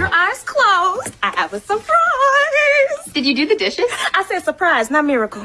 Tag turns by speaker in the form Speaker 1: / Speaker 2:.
Speaker 1: your eyes closed. I have a surprise.
Speaker 2: Did you do the dishes?
Speaker 1: I said surprise, not miracle.